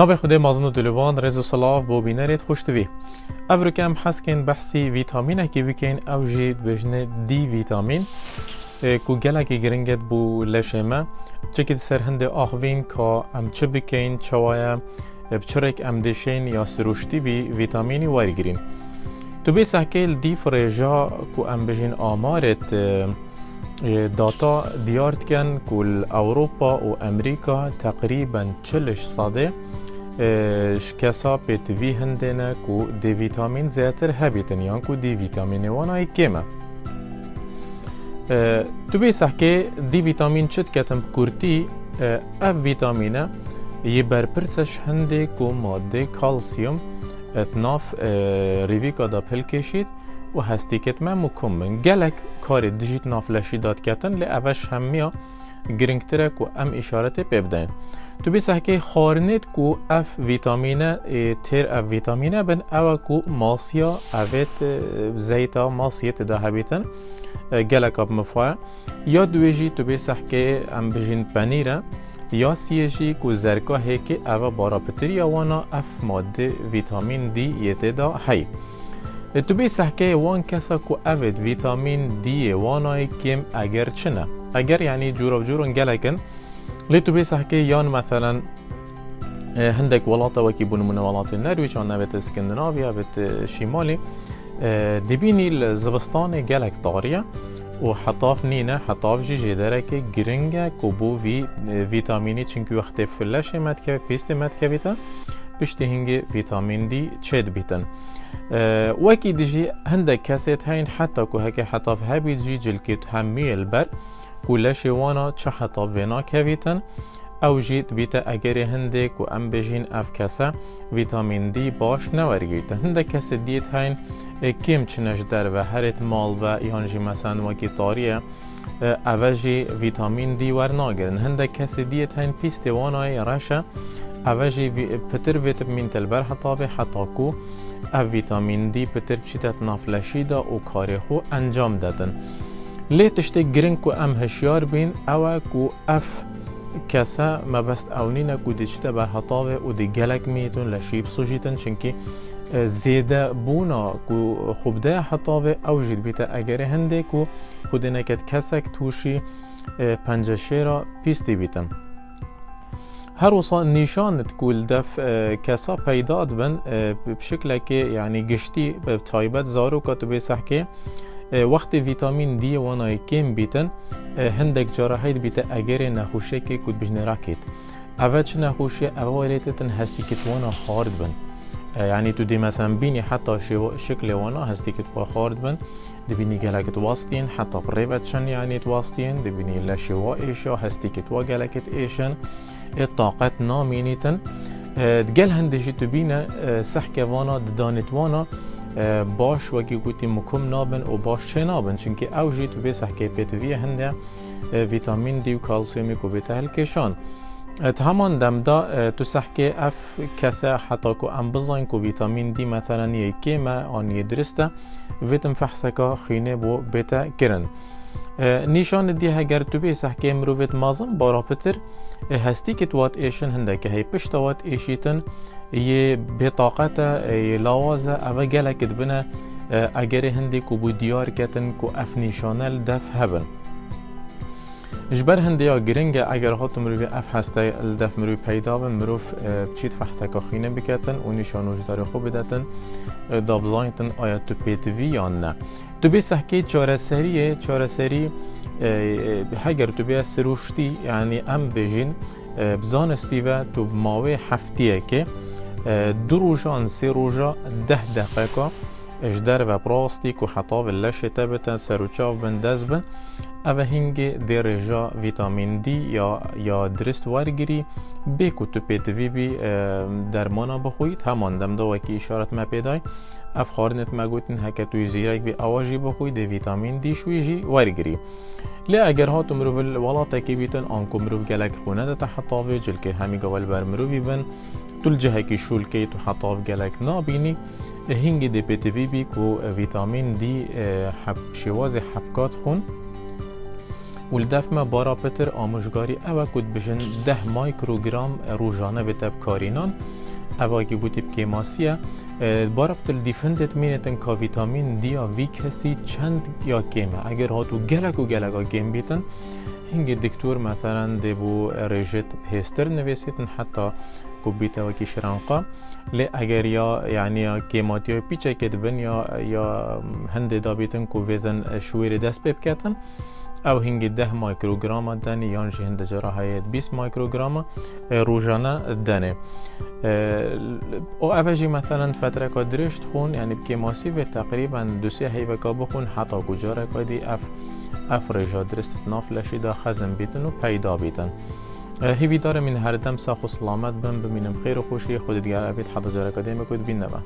ناوی خود مازن دلوان رز و صلاف بو بینرید خوشتوی او کم حسکن بحثی ویتامینه که بکن او جید بجنه دی ویتامین کو گلکی گرنگت بو لشمه چکید سر هنده آخوین که ام چه بکن چوایا بچرک ام دشین یا سروشتی وی ویتامینی وارگرین تو بی سحکیل دی فرجا کو ام بجین آمارت داتا دیارت کن کل اوروپا و امریکا تقریبا چلش صاده شکسا پیت وی هندنه کو دی ویتامین زیاتر هبیتن یان کو دی ویتامین وانای کمه تو بی سحکه دی ویتامین چت کتم کورتی اف ویتامینه یه برپرسش هنده کو ماده کالسیوم اتناف ریویکا دا پل کشید و هستی کت من مکم من گلک کاری دیجیت نافلشی داد کتن لی اوش همیا گرنگتره کو ام اشارت ببدن تو بیسه که خارنید کو اف ویتامینه تیر اف ویتامینه بن أو کو ماسیا اوید زیتا ماسیت ده هبیتن گلک اب مفا یا دویجی تو بیسه که ام بجین پنیره یا سیجی کو زرکا هیکی أو بارا پتری وأنا اف ماده ویتامین دی یته دا هی. تو بی سحکه وان کسا کو اوید ویتامین دی وانای کم اگر چنه؟ اگر یعنی جورا جورا گلکن لی تو بی سحکه یان مثلا هندك ولاطة وكي بون من ولاط النرويج عنا بيت اسكندنافيا بيت شمالي دبيني الزبستان جالك طارية وحطاف نينا حطاف جي جدارك جرنجا كوبو في فيتاميني چنكو وقت فلاش متكا بيست متكا بيتا بشتي هنگي فيتامين دي تشيد بيتن أه وكي ديجي هندك كاسيت هين حتى كو هكي حطاف هابي جي جلكيت همي البر. كلش وأنا چه حطاف فينا كويتن أو جيت بيتا اگري هندك و ام بجين أف كاسا فيتامين دي باش نورگيتا هندك كاسي ديت هين كيم چنش در و هرت مال و يهان جي مثلا وكي طارية اوجي فيتامين دي ور ناگرن هندك كاسي ديت هين بيستي وأنا رشا اوجي پتر فيتامين تلبر حطاوه حتا کو أو ویتامین دی پتر بچیتت نافلشی دا و کاری خو أنجام دادن. لی تشتی گرنگ کو ام هشیار بین أو کو اف کسا ما بست اونینا کو دیشته بر حطاوه و دی گلک میتون لشیب سوجیتن چنکی زیده بونا کو خوب ده حطاوه أو جید بیتا اگر هنده کو خود نکت کسک توشی پنجشه را پیستی بیتن. هر وصا نشان تقول دف كسا پیداد بن بشكل که يعني گشتی تایبت زارو كتبه سحكي وقت ویتامین دی وانای کم بیتن هندک جراحیت بیت اگر نخوشه که کد بجن راکیت اول چه نخوشه اول تن هستی که وأنا خارد بن. يعني تو دي مثلا بيني حتى شكل وأنا هستي كتوا خارد بن. دي بيني جالك تواسطين حتى بريفاتشن يعني تواسطين دي بيني لا شوا ايشا هستي كتوا جالك إيشن. الطاقات نامينيتن تقال هندجي تبينا سحكة وأنا دانت وأنا. باش وکی گوتی مکم نابن و باش چه نابن؟ چونکه أو جی تو بیس حکه پیتوی هنده ویتامین دی و کالسیومی کو بیت هل کشان. همان دم دا تو سحکه اف کسا حتی کو ام بزاین کو ویتامین دی مثلا یکی ما آنی درسته ویتم فحصکا خینه بو بیتا کرن نیشان دی هگر تو بیس حکه مروفت مازم بارا پتر هستی که توات ایشن هنده که هی پشت وات ایشیتن یه بطاقتا یه لاوازه اوه گله کد بنا اگر هندی کو بو دیار کتن کو اف نیشانل دف هبن. جبر هندی یا گرنگ اگر هات مروی اف هسته الدف مروی پیدا بن مروف چیت فحصه کخینه بکتن و نشانوش داره خوب بدتن دابزاینتن آیا تو پیتوی یا نه. تو بی سحکی چاره سریه چاره سری بی سروشتی یعنی أم بجین بزانستی و تو ماوی هفتیه که دو روژا ده دقیقه اجدر و پراستیک و حطاب اللشه تبتا سروچاو بن دز بن اوه هنگی دی رجا ویتامین دی یا, یا درست ورگیری بیکو تو پیت وی بی درمانا بخوید. همان دم دو وکی اشارت ما پیدای. اف خارنت ما گوتن هکه توی زیرک بی آواجی بخوی دی ویتامین دی شوی جی ورگیری. لی اگر ها تو مروف الولاتا کی بیتن آنکو مروف گلک خونه ده تحطاوی جل که همی گوال بر مروفی بن جهة كي شول كي تحطاف جالك نابيني هنجي دي بي تي في بي كو فيتامين دي حب شوازي حبكات خون. ولدف ما بارا پتر آموشگاری أو کد بجن ده مایکروگرام روزانه بتب کارینان. أو که گوتی بکیماسیه بارا پتر دیفندت مینتن که ویتامین دیا وی کسی چند یا کیمه اگر هاتو گلک و گلک کیم بیتن هنگی دکتور مثلا دبو رژت پیستر نویسیتن حتی كوبيتا وكي شرانقا لی اگر یا یعنی کیماتی های پیچه کد بن یا یا هنده دابیتن کو ویزن شویر دست بب کتن أو هنگی ده مایکروگرام دنی یان جی هنده جرا هایت 20 مایکروگرام روزانه دنه أو اوجی مثلا فترة که درشت خون یعنی بکیماسی و تقریبا دو سه هیوه که بخون حتی کجاره که دی اف اف رجا درست ناف لشیدا خزم بیتن و پیدا بیتن. هیوی داره من هر دم ساخ و سلامت بم ببینم خیر و خوشی خود دیگر ابید حدا جارکا دیمه کود بین نبا